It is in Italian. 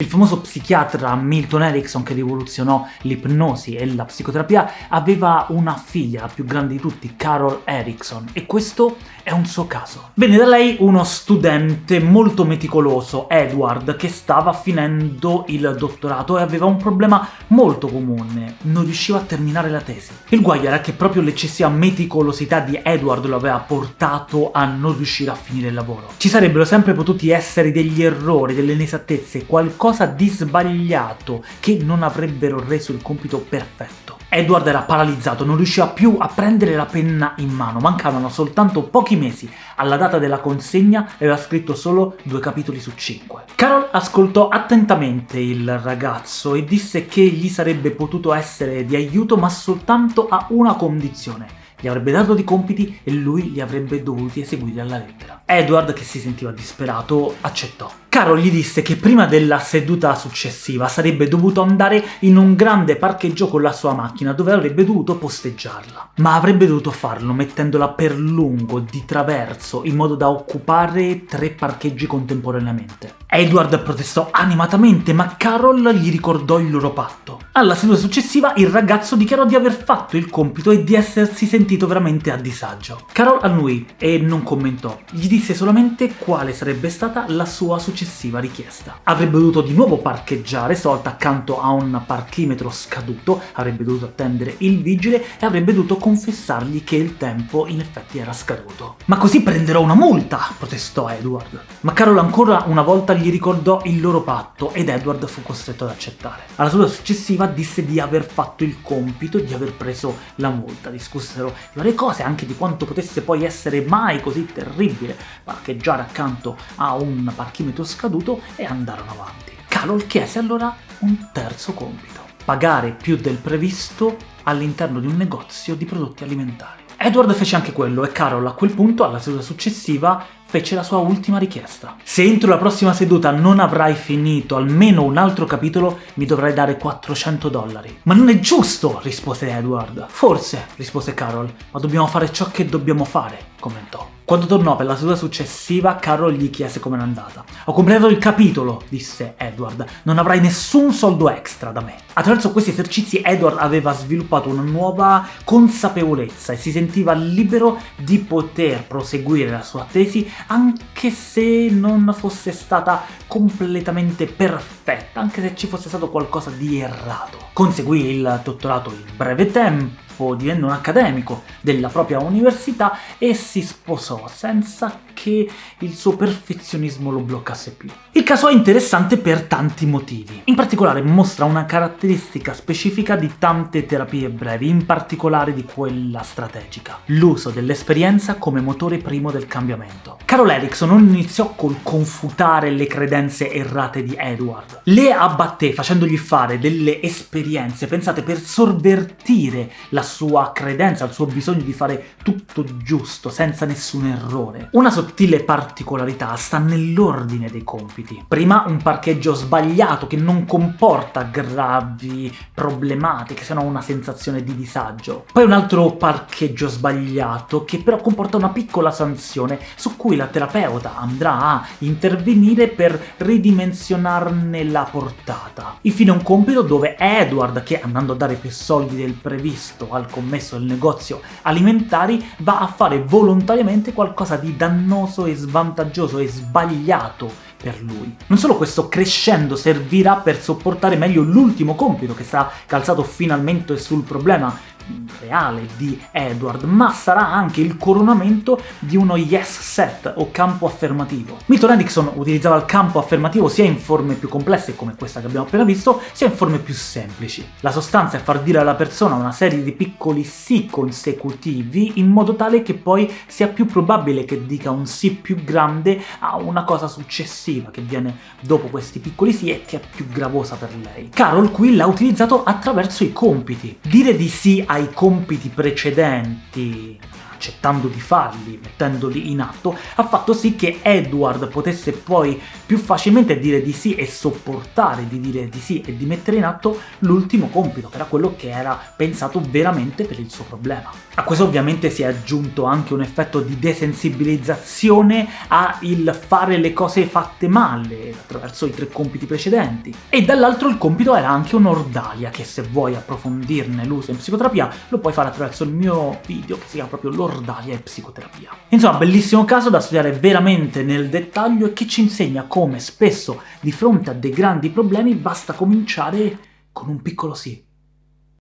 Il famoso psichiatra Milton Erickson, che rivoluzionò l'ipnosi e la psicoterapia, aveva una figlia, la più grande di tutti, Carol Erickson, e questo è un suo caso. Venne da lei uno studente molto meticoloso, Edward, che stava finendo il dottorato e aveva un problema molto comune, non riusciva a terminare la tesi. Il guaio era che proprio l'eccessiva meticolosità di Edward lo aveva portato a non riuscire a finire il lavoro. Ci sarebbero sempre potuti essere degli errori, delle inesattezze, qualcosa qualcosa di sbagliato che non avrebbero reso il compito perfetto. Edward era paralizzato, non riusciva più a prendere la penna in mano, mancavano soltanto pochi mesi alla data della consegna aveva scritto solo due capitoli su cinque. Carol ascoltò attentamente il ragazzo e disse che gli sarebbe potuto essere di aiuto ma soltanto a una condizione, gli avrebbe dato dei compiti e lui li avrebbe dovuti eseguire alla lettera. Edward, che si sentiva disperato, accettò. Carol gli disse che prima della seduta successiva sarebbe dovuto andare in un grande parcheggio con la sua macchina, dove avrebbe dovuto posteggiarla. Ma avrebbe dovuto farlo mettendola per lungo, di traverso, in modo da occupare tre parcheggi contemporaneamente. Edward protestò animatamente, ma Carol gli ricordò il loro patto. Alla seduta successiva il ragazzo dichiarò di aver fatto il compito e di essersi sentito veramente a disagio. Carol annui e non commentò, gli disse solamente quale sarebbe stata la sua successiva richiesta. Avrebbe dovuto di nuovo parcheggiare, stavolta accanto a un parchimetro scaduto, avrebbe dovuto attendere il vigile e avrebbe dovuto confessargli che il tempo in effetti era scaduto. «Ma così prenderò una multa!» protestò Edward. Ma Carol ancora una volta gli ricordò il loro patto ed Edward fu costretto ad accettare. Alla seduta successiva disse di aver fatto il compito, di aver preso la multa, discussero di varie cose, anche di quanto potesse poi essere mai così terribile parcheggiare accanto a un parchimetro scaduto e andarono avanti. Carol chiese allora un terzo compito, pagare più del previsto all'interno di un negozio di prodotti alimentari. Edward fece anche quello e Carol a quel punto, alla seduta successiva, fece la sua ultima richiesta. Se entro la prossima seduta non avrai finito almeno un altro capitolo, mi dovrai dare 400 dollari. Ma non è giusto, rispose Edward. Forse, rispose Carol, ma dobbiamo fare ciò che dobbiamo fare, commentò. Quando tornò per la seduta successiva, Carol gli chiese com'era andata. Ho completato il capitolo, disse Edward. Non avrai nessun soldo extra da me. Attraverso questi esercizi Edward aveva sviluppato una nuova consapevolezza e si sentiva libero di poter proseguire la sua tesi anche se non fosse stata completamente perfetta, anche se ci fosse stato qualcosa di errato. Conseguì il dottorato in breve tempo, divenne un accademico della propria università e si sposò senza che il suo perfezionismo lo bloccasse più. Il caso è interessante per tanti motivi. In particolare mostra una caratteristica specifica di tante terapie brevi, in particolare di quella strategica. L'uso dell'esperienza come motore primo del cambiamento. Carol Erickson non iniziò col confutare le credenze errate di Edward. Le abbatté facendogli fare delle esperienze pensate per sorvertire la sua credenza, il suo bisogno di fare tutto giusto, senza nessun errore. Una sottile particolarità sta nell'ordine dei compiti. Prima un parcheggio sbagliato che non comporta gravi problematiche, se no una sensazione di disagio. Poi un altro parcheggio sbagliato che però comporta una piccola sanzione su cui la terapeuta andrà a intervenire per ridimensionarne la portata. Infine un compito dove Edward, che andando a dare più soldi del previsto al commesso del negozio alimentari, va a fare volontariamente qualcosa di dannoso e svantaggioso e sbagliato per lui. Non solo questo, crescendo servirà per sopportare meglio l'ultimo compito che sarà calzato finalmente sul problema reale di Edward, ma sarà anche il coronamento di uno yes set, o campo affermativo. Milton Erickson utilizzava il campo affermativo sia in forme più complesse, come questa che abbiamo appena visto, sia in forme più semplici. La sostanza è far dire alla persona una serie di piccoli sì consecutivi, in modo tale che poi sia più probabile che dica un sì più grande a una cosa successiva, che viene dopo questi piccoli sì e che è più gravosa per lei. Carol qui l'ha utilizzato attraverso i compiti. Dire di sì ai compiti precedenti accettando di farli, mettendoli in atto, ha fatto sì che Edward potesse poi più facilmente dire di sì e sopportare di dire di sì e di mettere in atto l'ultimo compito, che era quello che era pensato veramente per il suo problema. A questo ovviamente si è aggiunto anche un effetto di desensibilizzazione a il fare le cose fatte male, attraverso i tre compiti precedenti. E dall'altro il compito era anche un'ordalia, che se vuoi approfondirne l'uso in psicoterapia lo puoi fare attraverso il mio video che si chiama proprio l'ordalia e psicoterapia. Insomma, bellissimo caso da studiare veramente nel dettaglio e che ci insegna come spesso di fronte a dei grandi problemi basta cominciare con un piccolo sì.